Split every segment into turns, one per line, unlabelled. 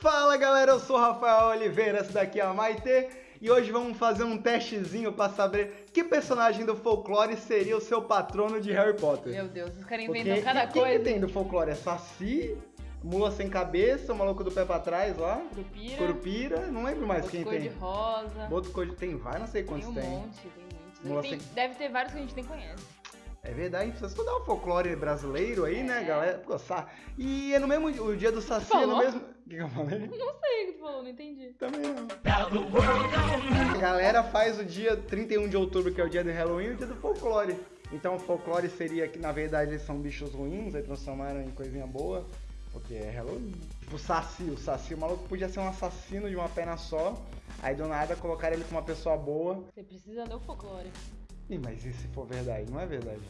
Fala galera, eu sou o Rafael Oliveira, essa daqui é a Maite e hoje vamos fazer um testezinho para saber que personagem do folclore seria o seu patrono de Harry Potter.
Meu Deus, os caras inventam cada
quem
coisa.
que tem do folclore? É Saci, Mula Sem Cabeça, o maluco do pé pra trás lá,
Curupira,
Curupira, não lembro mais
outro
quem
cor
tem.
de rosa.
Outro cor de... Tem vários, não sei
Tem
quantos
um
tem.
monte, tem muitos.
Mula
Tem-
sem-
Deve ter vários que a gente nem conhece.
É verdade, precisa estudar o folclore brasileiro aí, né,
É.
galera? Pô, sa- E é no mesmo o dia do Saci, é no mesmo... O que que eu falei?
Não sei o que tu falou, não entendi.
Também não. A galera faz o dia 31 de outubro, que é o dia do Halloween, e o dia do folclore. Então o folclore seria que, na verdade, eles são bichos ruins, aí transformaram em coisinha boa, porque é Halloween. Tipo o Saci, o Saci, o maluco podia ser um assassino de uma perna só, aí do nada colocaram ele como uma pessoa boa.
Você precisa ler o folclore.
Ih, mas e se for verdade? Não é verdade.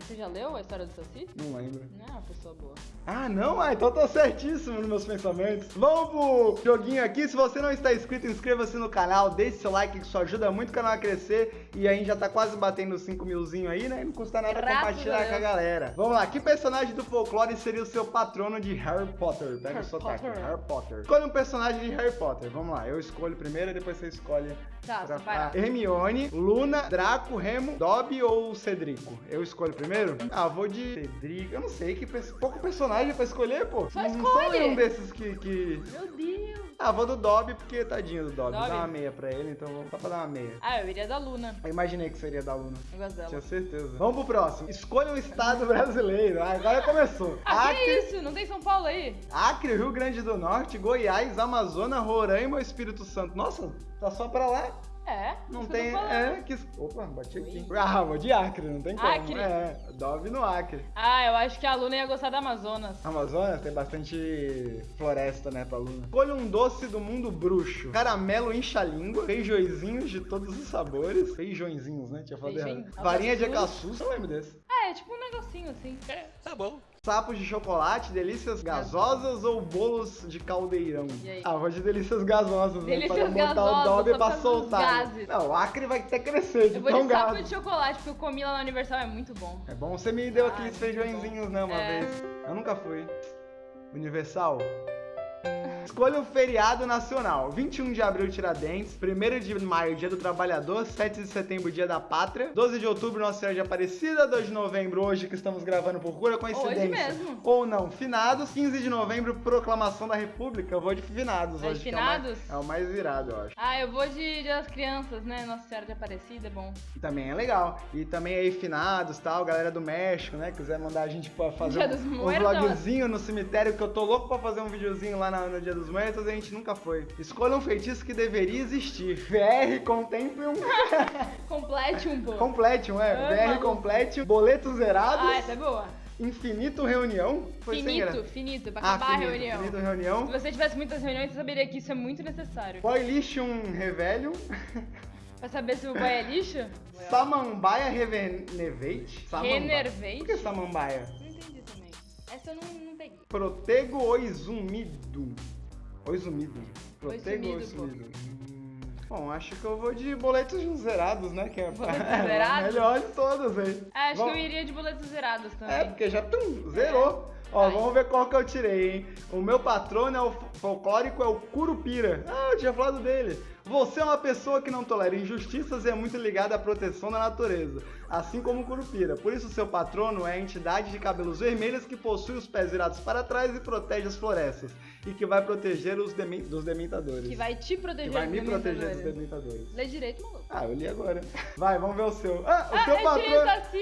Você já leu a história do Saci?
Não lembro.
Não é uma pessoa boa.
Ah, não? Ah, então eu tô certíssimo nos meus pensamentos. Vamos pro joguinho aqui. Se você não está inscrito, inscreva-se no canal, deixe seu like, que isso ajuda muito o canal a crescer. E a gente já tá quase batendo os 5 milzinho aí, né? Não custa nada compartilhar com a galera. Vamos lá, que personagem do folclore seria o seu patrono de Harry Potter? Pega o
Harry
sotaque,
Potter.
Harry Potter. Escolha um personagem de Harry Potter. Vamos lá, eu escolho primeiro e depois você escolhe.
Tá,
pra- Hermione, Luna, Draco, Remo, Dobby ou Cedrico? Eu escolho primeiro? Ah, vou de Cedrico. Eu não sei, que pers- pouco personagem pra escolher, pô.
Só
não sou
escolhe.
nenhum desses que, que...
Meu Deus.
Ah, vou do Dobby, porque tadinho do Dobby.
Dobby?
Dá uma meia pra ele, então vou só pra dar uma meia.
Ah, eu iria da Luna.
Eu imaginei que seria da Luna.
Eu gosto dela.
Tinha certeza. Vamos pro próximo. Escolha um estado brasileiro. Ah, Agora começou.
Ah, que
Acre,
isso? Não tem São Paulo aí?
Acre, Rio Grande do Norte, Goiás, Amazonas, Roraima ou Espírito Santo. Nossa, tá só pra lá.
É.
Não tem. É, que. Opa, bati aqui. Ah, vou de Acre, não tem como.
Acre?
É, Dove no Acre.
Ah, eu acho que a Luna ia gostar da Amazonas.
Amazonas tem bastante floresta, né, pra Luna. Escolha um doce do mundo bruxo. Caramelo incha-língua, feijõezinhos de todos os sabores. Feijõezinhos, né? Tinha falado errado. Varinha de
alcaçuz.
caçu, você lembra desse?
Ah, é tipo um negocinho assim.
Sapos de chocolate, delícias gasosas ou bolos de caldeirão?
E aí?
Ah, vou de delícias gasosas, né?
Delícias
Pra botar
gasosas,
o Dobby
só
pra soltar.
gases.
Não, o Acre vai até crescer de
Eu vou
tão
de sapo de chocolate, porque eu comi lá na Universal, é muito bom.
É bom, você me deu
Ah,
aqueles feijõezinhos, né, uma
É.
vez. Eu nunca fui. Universal. Escolha um feriado nacional. 21 de abril, Tiradentes. 1 de maio, Dia do Trabalhador. 7 de setembro, Dia da Pátria. 12 de outubro, Nossa Senhora de Aparecida. 2 de novembro, hoje que estamos gravando por pura coincidência.
mesmo.
Ou não, finados. 15 de novembro, Proclamação da República. Eu vou de finados
Vai
hoje. que é o mais-
finados?
É o mais virado, eu acho.
Ah, eu vou de Dia das Crianças, né? Nossa Senhora de Aparecida, é bom.
Também é legal. E também aí, finados tal, galera do México, né? Quiser mandar a gente pra fazer
Dia
um, um vlogzinho no cemitério, que eu tô louco pra fazer um videozinho lá na- no Dia dos Muertos, a gente nunca foi. Escolha um feitiço que deveria existir. VR Contemplium.
Complete um.
Completium, é.
Ah,
VR. Completium. Boletos zerados.
Ah, essa é boa.
Infinito Reunião. Foi
Finito, finito, pra
Ah,
acabar
finito,
a reunião.
Finito
Se
Reunião.
você tivesse muitas reuniões, você saberia que isso é muito necessário.
Boilicium Revelio.
Pra saber se o boy é lixo?
Samambaia Revenevate. Samambaia.
Renervate?
Por que Samambaia?
Não entendi também. Essa eu não, peguei.
Protego Oizumido. Oizumido. Protego
Oizumido.
Hum, Bom, acho que eu vou de boletos zerados, né? Que é,
Boletos
é
zerados?
melhor de todos aí.
Ah, acho
Vamos-
que eu iria de boletos zerados também.
É, porque já tum, zerou. Ó,
Vai.
vamos ver qual que eu tirei, hein? O meu patrono é o fo- folclórico, é o Curupira. Ah, eu tinha falado dele. Você é uma pessoa que não tolera injustiças e é muito ligada à proteção da natureza, assim como o Curupira. Por isso, seu patrono é a entidade de cabelos vermelhos que possui os pés virados para trás e protege as florestas. E que vai proteger os demen- dos dementadores.
Que vai te proteger
Que vai me proteger dos
dementadores. Lê direito, maluco.
Ah, eu li agora. Vai, vamos ver o seu. Ah, o
Ah,
seu
eu tirei
patrono.
Saci!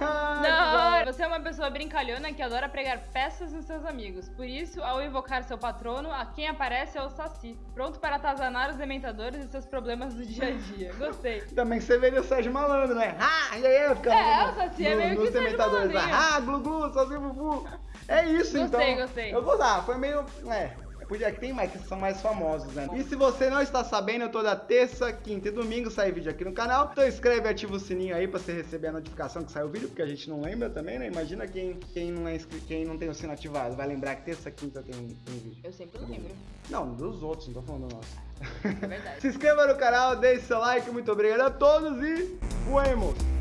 Ah,
Não, você é uma pessoa brincalhona que adora pregar peças nos seus amigos. Por isso, ao invocar seu patrono, a quem aparece é o Saci, pronto para atazanar os dementadores e seus problemas do dia a dia. Gostei.
Também você veria o Sérgio Malandro, né? Ah, e aí, fica
É, o Saci é meio que Sérgio. Malandrinho.
Ah, glu glu, Saci bubu. É isso, então.
Gostei, gostei.
Eu vou dar, foi meio. É. Podia que tem mais que são mais famosos, né? E se você não está sabendo, toda terça, quinta e domingo sai vídeo aqui no canal. Então inscreve e ativa o sininho aí pra você receber a notificação que sai o vídeo, porque a gente não lembra também, né? Imagina quem, quem, não, é quem não tem o sino ativado. Vai lembrar que terça, quinta tem, tem vídeo.
Eu sempre lembro.
Não, dos outros, não tô falando do nosso.
É verdade.
Se inscreva no canal, deixe seu like, muito obrigado a todos e fuemos!